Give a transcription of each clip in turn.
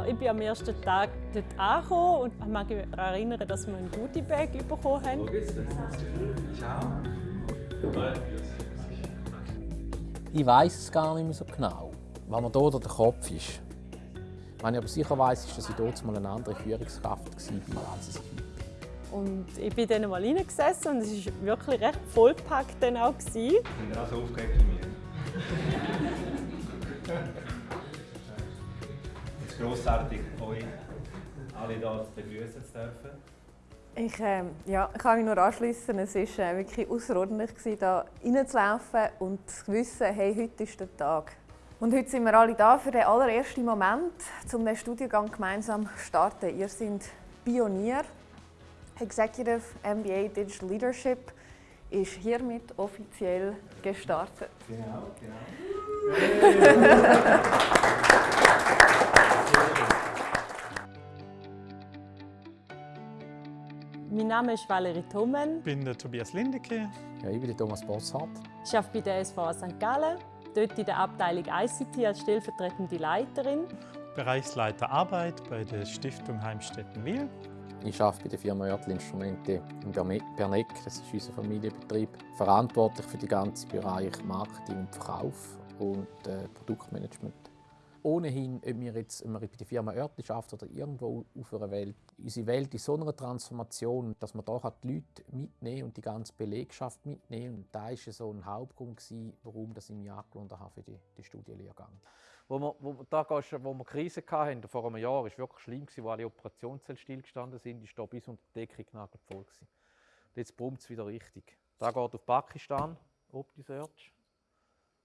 Ja, ich bin am ersten Tag dort angekommen und ich mag mich daran erinnern, dass wir ein Goodie-Bag bekommen haben. Ich weiß es gar nicht mehr so genau, wann man hier der Kopf ist. Was ich aber sicher weiß, ist, dass ich dort mal eine andere Führungskraft war, als ich heute bin. Und ich bin dann mal reingesessen und es war wirklich recht vollgepackt dann auch. Gewesen. Sind ihr auch so aufgeregt wie mir? Grossartig, euch alle hier zu begrüßen zu dürfen. Ich, äh, ja, ich kann mich nur anschließen. Es war äh, wirklich außerordentlich, hier reinzulaufen und zu wissen, hey, heute ist der Tag. Und heute sind wir alle da für den allerersten Moment, um den Studiengang gemeinsam zu starten. Ihr seid Pionier. Executive MBA Digital Leadership ist hiermit offiziell gestartet. Genau, genau. Mein Name ist Valerie Thommen. Ich bin der Tobias Lindecke. Ja, ich bin der Thomas Bosshardt. Ich arbeite bei der SVA St. Gallen, dort in der Abteilung ICT als stellvertretende Leiterin. Bereichsleiter Arbeit bei der Stiftung Heimstetten Wil. Ich arbeite bei der Firma Oertl Instrumente in Berne- Berneck, das ist unser Familienbetrieb, verantwortlich für den ganzen Bereich Marketing und Verkauf und äh, Produktmanagement. Ohnehin, ob wir jetzt ob wir bei der Firma Oertl arbeiten oder irgendwo auf einer Welt, unsere Welt ist so einer Transformation, dass man da die Leute mitnehmen und die ganze Belegschaft mitnehmen. Und da war so ein Hauptgrund, gewesen, warum ich mich angelohnt habe für die, die Studienlehrgang. Wo wir, wo, da gehst wo wir Krise hatten, vor einem Jahr, war es wirklich schlimm, gewesen, wo alle Operationssäle stillgestanden sind. Ich war bis unter die Decke voll. Gewesen. Und jetzt brummt es wieder richtig. Da geht auf Pakistan, ob die Search.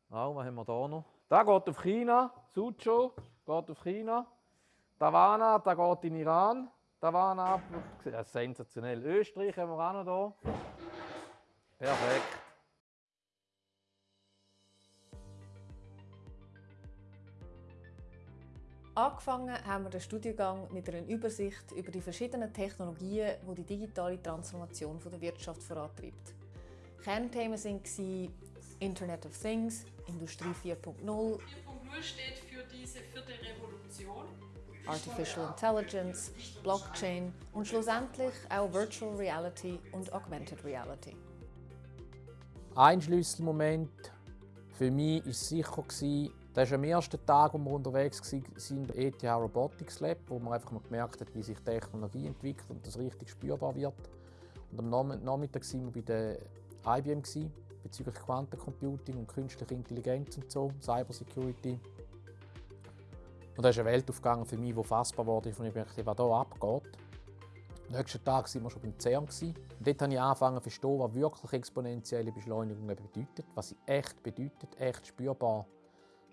Auch, was haben wir da noch? Da geht auf China, Suzhou geht auf China. Davana, da geht in Iran. Davana, ja, sensationell. Österreich haben wir auch noch da. Perfekt. Angefangen haben wir den Studiengang mit einer Übersicht über die verschiedenen Technologien, die die digitale Transformation der Wirtschaft vorantreibt. Kernthemen waren Internet of Things, Industrie 4.0, 4.0 steht für diese vierte Revolution. Artificial Intelligence, Blockchain und schlussendlich auch Virtual Reality und Augmented Reality. Ein Schlüsselmoment für mich war sicher, gewesen, das war am ersten Tag, wo wir unterwegs waren, im ETH Robotics Lab, wo man einfach mal gemerkt hat, wie sich Technologie entwickelt und das richtig spürbar wird. Und am Nachmittag waren wir bei der IBM gewesen, bezüglich Quantencomputing und künstlicher Intelligenz und so, Cybersecurity. Und da ist eine Welt aufgegangen für mich, die fassbar wurde, von ich dachte, was hier abgeht. Am nächsten Tag waren wir schon beim CERN. Und dort habe ich angefangen zu verstehen, was wirklich exponentielle Beschleunigung eben bedeutet. Was sie echt bedeutet, echt spürbar,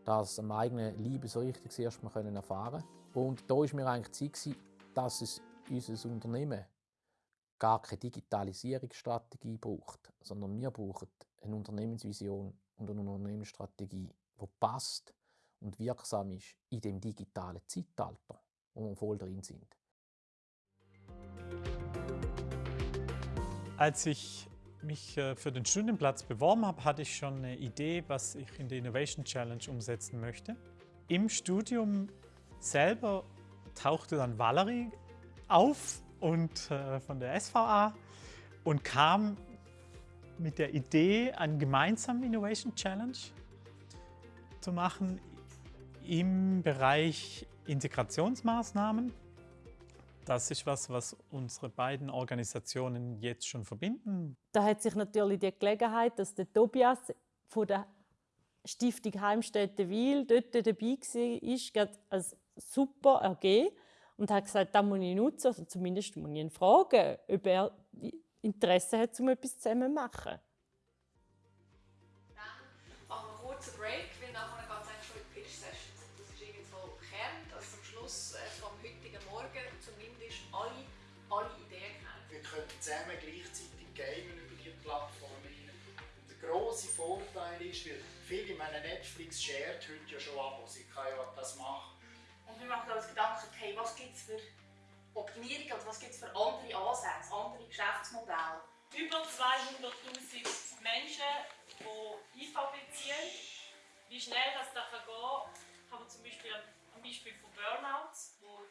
das am eigenen Leib so richtig das erste Mal können erfahren Und da war mir eigentlich Zeit, dass es unser Unternehmen gar keine Digitalisierungsstrategie braucht, sondern wir brauchen eine Unternehmensvision und eine Unternehmensstrategie, die passt und wirksam ist in dem digitalen Zeitalter, wo wir voll drin sind. Als ich mich äh, für den Studienplatz beworben habe, hatte ich schon eine Idee, was ich in der Innovation Challenge umsetzen möchte. Im Studium selber tauchte dann Valerie auf und äh, von der SVA und kam mit der Idee, einen gemeinsamen Innovation Challenge zu machen im Bereich Integrationsmaßnahmen. Das ist was, was unsere beiden Organisationen jetzt schon verbinden. Da hat sich natürlich die Gelegenheit, dass der Tobias von der Stiftung Heimstätte Wil dort dabei war, gerade als super ergeben und hat gesagt, das muss ich nutzen, also zumindest muss ich ihn fragen, ob er Interesse hat, um etwas zusammen zu machen. Dann machen wir einen kurzen Break, weil nachher geht es eigentlich schon in die Pitch-Sessions. Das ist irgendwo Kern, dass am Schluss äh, vom heutigen Morgen zumindest alle, alle Ideen kennen. Wir können zusammen gleichzeitig gamen über die Plattform hinein. Und der grosse Vorteil ist, weil viele, ich meine, Netflix shared heute ja schon Abos, ich kann ja das machen. Und wir machen uns Gedanken, hey, was gibt es für Optimierungen und was gibt es für andere Ansätze, andere Geschäftsmodelle. Über 200'000 Menschen, die IV beziehen. Wie schnell das da kann gehen kann, man zum Beispiel am Beispiel von Burnouts, wo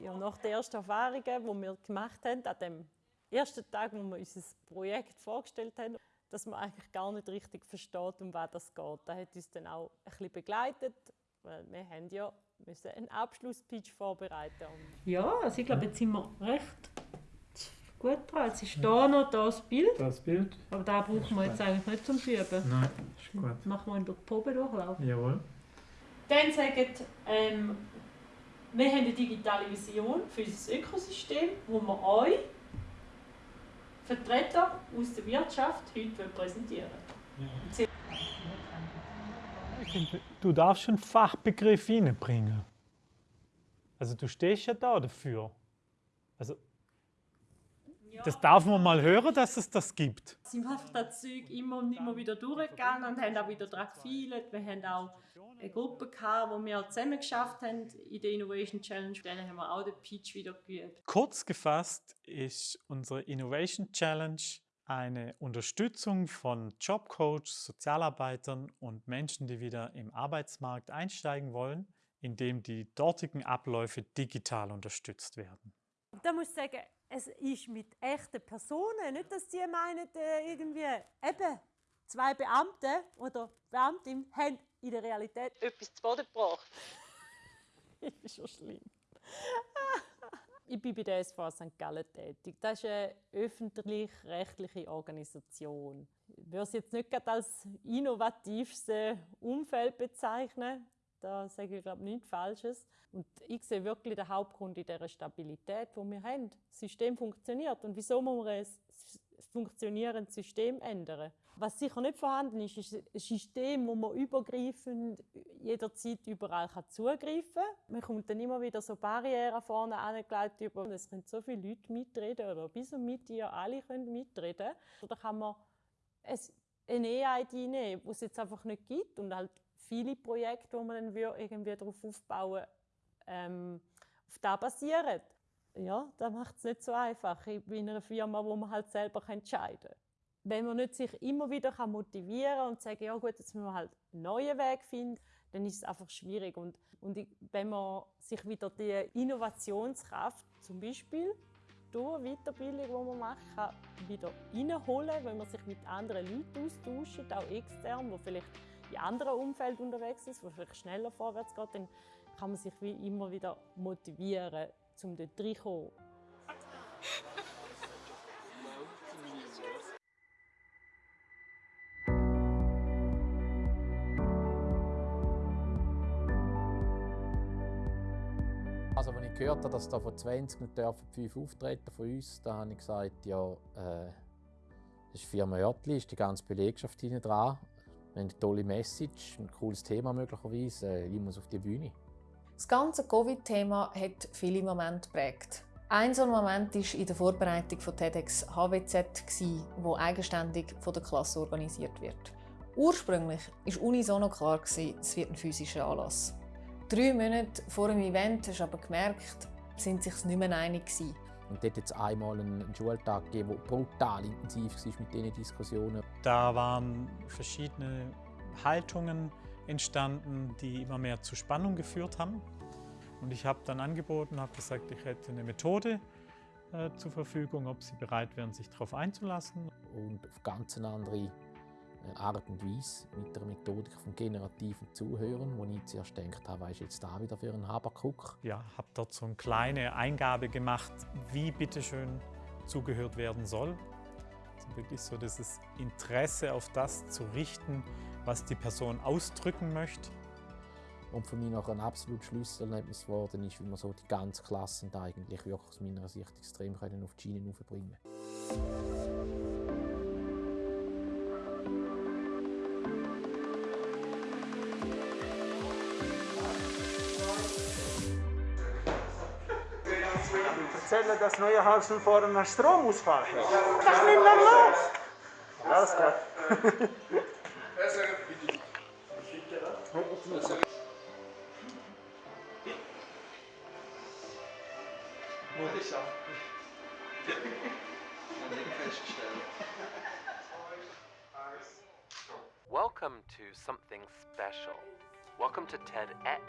ja, nach den ersten Erfahrungen, die wir gemacht haben, an dem ersten Tag, wo wir unser Projekt vorgestellt haben, dass man eigentlich gar nicht richtig versteht, um was das geht. Das hat uns dann auch ein bisschen begleitet, weil wir haben ja müssen einen Abschlusspitch vorbereiten und Ja, also ich glaube, jetzt sind wir recht gut dran. Jetzt ist da noch das Bild, Das Bild? aber da brauchen wir jetzt eigentlich nicht zum Üben. Nein, ist gut. Machen wir in der Probe durchlauf. Jawohl. Dann sagt, ähm, wir haben eine digitale Vision für unser Ökosystem, wo wir euch, Vertreter aus der Wirtschaft, heute präsentieren finde, du darfst schon Fachbegriff reinbringen. Also du stehst ja da dafür. Also das darf man mal hören, dass es das gibt. sind wir einfach das Zeug immer und immer wieder durchgegangen und haben auch wieder daran gefeilt. Wir haben auch eine Gruppe gehabt, wo wir zusammen geschafft haben in der Innovation Challenge. Dann haben wir auch den Pitch wieder geübt. Kurz gefasst ist unsere Innovation Challenge eine Unterstützung von Jobcoaches, Sozialarbeitern und Menschen, die wieder im Arbeitsmarkt einsteigen wollen, indem die dortigen Abläufe digital unterstützt werden. Da muss ich sagen, es ist mit echten Personen, nicht, dass sie meinen, äh, irgendwie eben zwei Beamte oder Beamtin haben in der Realität etwas zu Boden gebracht. ist schon schlimm. Ich bin bei der SV St. Gallen tätig. Das ist eine öffentlich-rechtliche Organisation. Ich würde es jetzt nicht gerade als innovativste Umfeld bezeichnen. Da sage ich glaube nichts Falsches. Und ich sehe wirklich den Hauptgrund in dieser Stabilität, die wir haben. Das System funktioniert. Und wieso muss man ein funktionierendes System ändern? Was sicher nicht vorhanden ist, ist ein System, wo man übergreifend jederzeit überall zugreifen kann. Man kommt dann immer wieder so Barrieren vorne angelegt über. Es können so viele Leute mitreden oder bis und mit ihr alle können mitreden. Oder kann man ein, eine E-ID nehmen, die es jetzt einfach nicht gibt und halt viele Projekte, wo man dann irgendwie darauf aufbauen, ähm, auf das basieren. Ja, das macht es nicht so einfach. In einer Firma, wo man halt selber entscheiden kann. Wenn man nicht sich immer wieder motivieren kann und sagen, ja gut, jetzt müssen wir halt einen neuen Weg finden, dann ist es einfach schwierig. Und, und wenn man sich wieder die Innovationskraft zum Beispiel durch Weiterbildung, die man macht, kann wieder reinholen, wenn man sich mit anderen Leuten austauscht, auch extern, die vielleicht in anderen Umfeldern unterwegs ist, wo vielleicht schneller vorwärts geht, dann kann man sich wie immer wieder motivieren, um dort reinzukommen. Also, als ich gehört habe, dass da von 20 nicht dürfen fünf auftreten von uns, da habe ich gesagt, ja, äh, das ist Firma Oertli, ist die ganze Belegschaft hinten dran. Wir haben eine tolle Message, ein cooles Thema möglicherweise. Äh, ich muss auf die Bühne. Das ganze Covid-Thema hat viele Momente geprägt. Ein so ein Moment war in der Vorbereitung von TEDx HWZ, wo eigenständig von der Klasse organisiert wird. Ursprünglich war unisono klar, es wird ein physischer Anlass. Drei Monate vor dem Event hast du aber gemerkt, sind sich nicht mehr einig gewesen. Und dort hat es einmal einen Schultag gegeben, der brutal intensiv war mit diesen Diskussionen. Da waren verschiedene Haltungen entstanden, die immer mehr zu Spannung geführt haben. Und ich habe dann angeboten, habe gesagt, ich hätte eine Methode äh, zur Verfügung, ob sie bereit wären, sich darauf einzulassen. Und auf ganz eine andere äh, Art und Weise mit der Methodik vom generativen Zuhören, wo ich zuerst gedacht habe, was ist jetzt da wieder für ein Habakuk? Ja, habe dort so eine kleine Eingabe gemacht, wie bitteschön zugehört werden soll. Also wirklich so dieses Interesse auf das zu richten, was die Person ausdrücken möchte. Und für mich noch ein absolut Schlüsselerlebnis geworden ist, wie wir so die ganze Klasse da eigentlich wirklich aus meiner Sicht extrem können auf die Schiene aufbringen erzählen, dass Neuenhausen vor einem Stromausfall. Hat. Das ist nicht mehr los. Alles gut. Welcome to something special. Welcome to TEDx.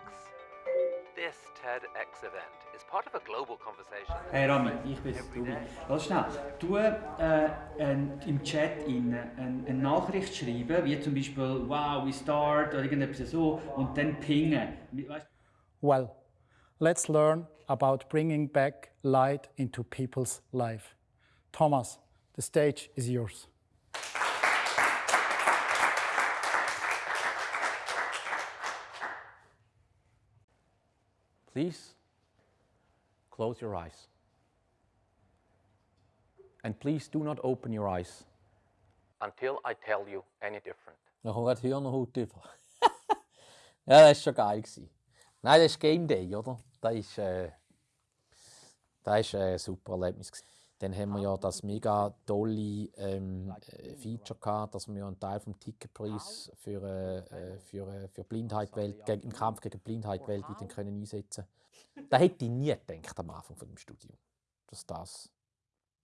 This TEDx event is part of a global conversation. Hey Rami, ich bin Tobi. Lass schnell. Du äh, ein, im Chat in eine, eine Nachricht schreiben, wie zum Beispiel Wow, we start oder irgendetwas so und dann pingen. Weißt, Well, let's learn about bringing back light into people's life. Thomas, the stage is yours. Please close your eyes. And please do not open your eyes until I tell you any different. Dann kommt gerade Hirnhaut über. ja, das war schon geil. Nein, das ist Game Day, oder? Das ist, äh, das ist äh, ein super Erlebnis. Dann haben wir ja das mega tolle ähm, äh, Feature gehabt, dass wir einen Teil vom Ticketpreis für, äh, für, äh, für Blindheit welt, im Kampf gegen Blindheit weltweit können einsetzen Da hätte ich nie gedacht am Anfang von dem Studium, dass das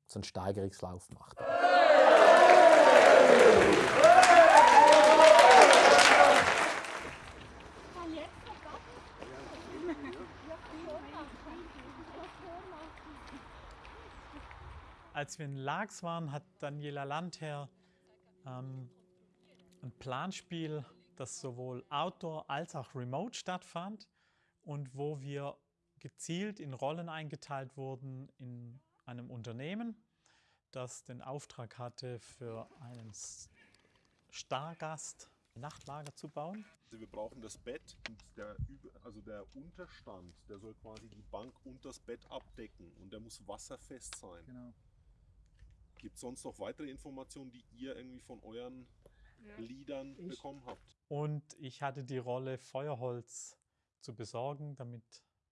so einen Steigerungslauf macht. Als wir in Laax waren, hat Daniela Landherr ähm, ein Planspiel, das sowohl outdoor als auch remote stattfand und wo wir gezielt in Rollen eingeteilt wurden in einem Unternehmen, das den Auftrag hatte, für einen Stargast ein Nachtlager zu bauen. Also wir brauchen das Bett und der, also der Unterstand, der soll quasi die Bank und das Bett abdecken und der muss wasserfest sein. Genau. Gibt es sonst noch weitere Informationen, die ihr irgendwie von euren Liedern Ich- bekommen habt? Und ich hatte die Rolle, Feuerholz zu besorgen, damit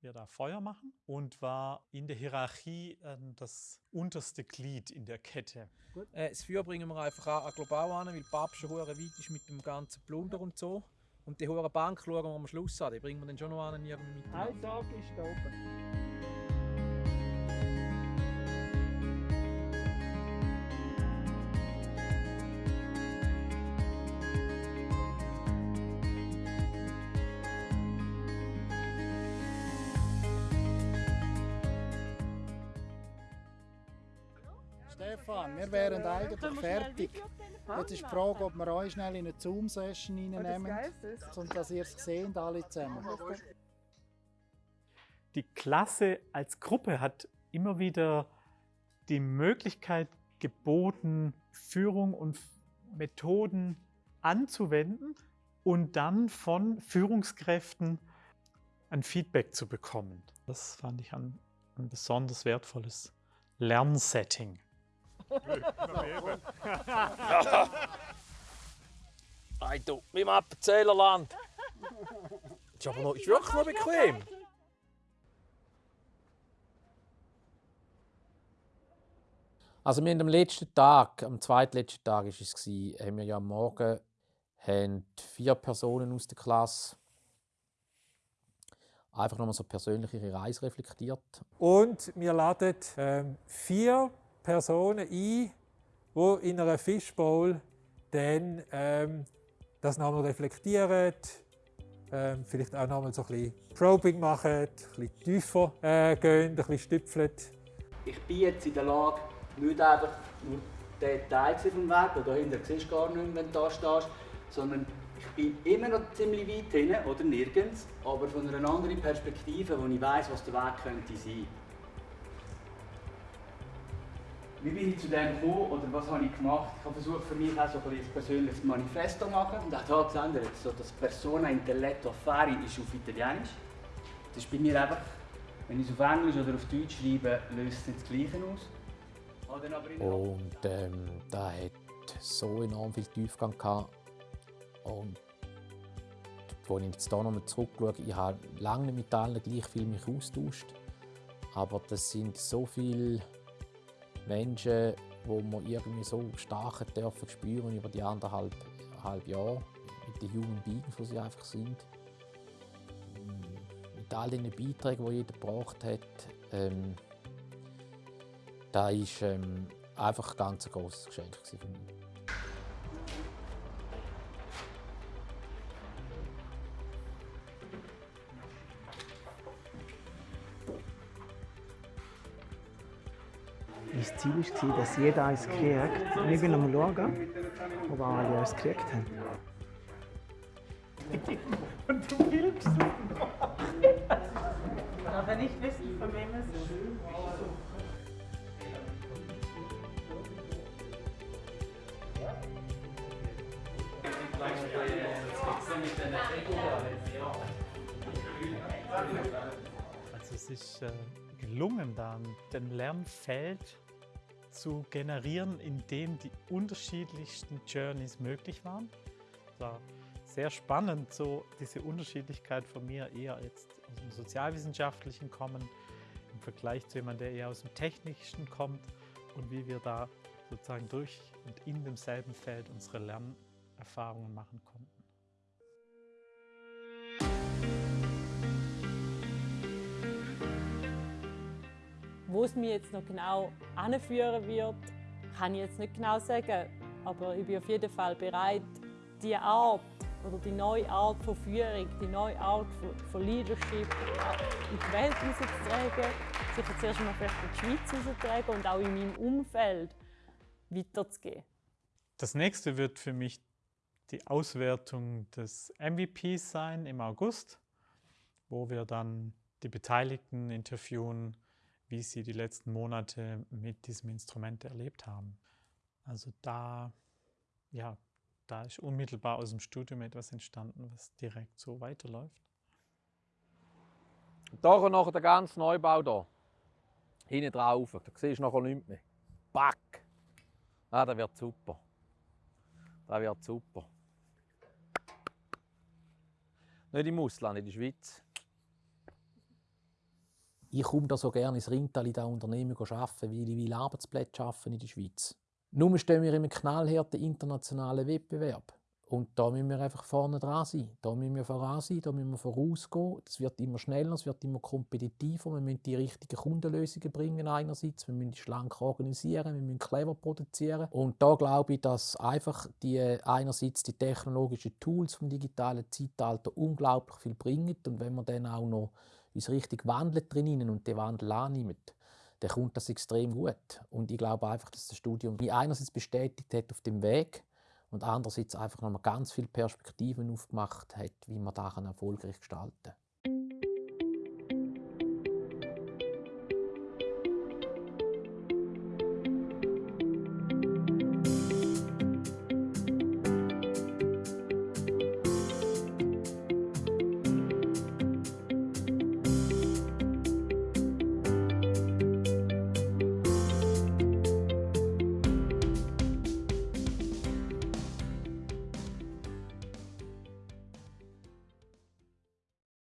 wir da Feuer machen und war in der Hierarchie ähm, das unterste Glied in der Kette. Äh, das Feuer bringen wir einfach an, an global an, weil Papst schon weit ist mit dem ganzen Plunder und so. Und die hohe Bank schauen wir am Schluss an, die bringen wir dann schon noch an irgendwie mit. Ein Tag ist da oben. Stefan, wir wären eigentlich fertig. Jetzt ist die Frage, ob wir euch schnell in eine Zoom-Session reinnehmen, und dass ihr es seht, alle zusammen. Die Klasse als Gruppe hat immer wieder die Möglichkeit geboten, Führung und Methoden anzuwenden und dann von Führungskräften ein Feedback zu bekommen. Das fand ich ein, ein besonders wertvolles Lernsetting. Hey du, wie im Appenzählerland. Ist aber noch, ist wirklich noch bequem. Also wir haben am letzten Tag, am zweitletzten Tag ist es haben wir ja am Morgen haben vier Personen aus der Klasse einfach nochmal so persönlich ihre Reise reflektiert. Und wir laden ähm, vier Personen ein, die in einer Fishbowl dann ähm, das nochmal reflektieren, ähm, vielleicht auch nochmal so ein bisschen Probing machen, ein bisschen tiefer äh, gehen, ein bisschen stüpfeln. Ich bin jetzt in der Lage, nicht einfach nur den Teil vom Weg, den dahinter siehst du gar nicht wenn du da stehst, sondern ich bin immer noch ziemlich weit hinten oder nirgends, aber von einer anderen Perspektive, wo ich weiss, was der Weg könnte sein. Wie bin ich zu dem gekommen oder was habe ich gemacht? Ich habe versucht für mich auch so ein, persönliches Manifesto zu machen und auch da geändert. So das Persona Intelletto Affari ist auf Italienisch. Das ist bei mir einfach, wenn ich es auf Englisch oder auf Deutsch schreibe, löst es das Gleiche aus. Und ähm, da hat so enorm viel Tiefgang gehabt. Und als ich jetzt hier nochmal zurückschaue, ich habe lange nicht mit allen gleich viel mich austauscht. Aber das sind so viele Menschen, wo man irgendwie so stark dürfen spüren über die anderthalb halb Jahre mit den Human Beings, die sie einfach sind. Mit all den Beiträgen, die jeder gebracht hat. Ähm, das ist ähm, einfach ein ganz grosses Geschenk für mich. Ziel war, dass jeder eins kriegt. Wir wollen mal schauen, ob alle eins gekriegt haben. Und du filmst Aber nicht wissen, von wem es ist. Also es ist äh, gelungen, dann den Lernfeld zu generieren, in dem die unterschiedlichsten Journeys möglich waren. Es war sehr spannend, so diese Unterschiedlichkeit von mir eher jetzt aus dem Sozialwissenschaftlichen kommen, im Vergleich zu jemandem, der eher aus dem Technischen kommt und wie wir da sozusagen durch und in demselben Feld unsere Lernerfahrungen machen konnten. Wo es mich jetzt noch genau anführen wird, kann ich jetzt nicht genau sagen. Aber ich bin auf jeden Fall bereit, die Art oder die neue Art von Führung, die neue Art von, Leadership in die Welt rauszutragen, sicher zuerst mal vielleicht in die Schweiz rauszutragen und auch in meinem Umfeld weiterzugeben. Das nächste wird für mich die Auswertung des MVPs sein im August, wo wir dann die Beteiligten interviewen, wie sie die letzten Monate mit diesem Instrument erlebt haben. Also da, ja, da ist unmittelbar aus dem Studium etwas entstanden, was direkt so weiterläuft. Da noch der ganze Neubau hier. Hinten drauf. Da siehst du nachher nichts mehr. Back! Ah, das wird super. Das wird super. Nicht im Ausland, in der Schweiz. Ich komme da so gerne ins Rintal in diesem Unternehmen arbeiten, weil ich will Arbeitsplätze schaffen in der Schweiz. Nur stehen wir in einem knallharten internationalen Wettbewerb. Und da müssen wir einfach vorne dran sein. Da müssen wir voran sein, da müssen wir vorausgehen. Es wird immer schneller, es wird immer kompetitiver. Wir müssen die richtigen Kundenlösungen bringen einerseits. Wir müssen schlank organisieren, wir müssen clever produzieren. Und da glaube ich, dass einfach die, einerseits die technologischen Tools vom digitalen Zeitalter unglaublich viel bringen. Und wenn wir dann auch noch uns richtig wandeln drinnen und den Wandel annimmt, dann kommt das extrem gut. Und ich glaube einfach, dass das Studium mich einerseits bestätigt hat auf dem Weg und andererseits einfach nochmal ganz viele Perspektiven aufgemacht hat, wie man daran erfolgreich gestalten kann.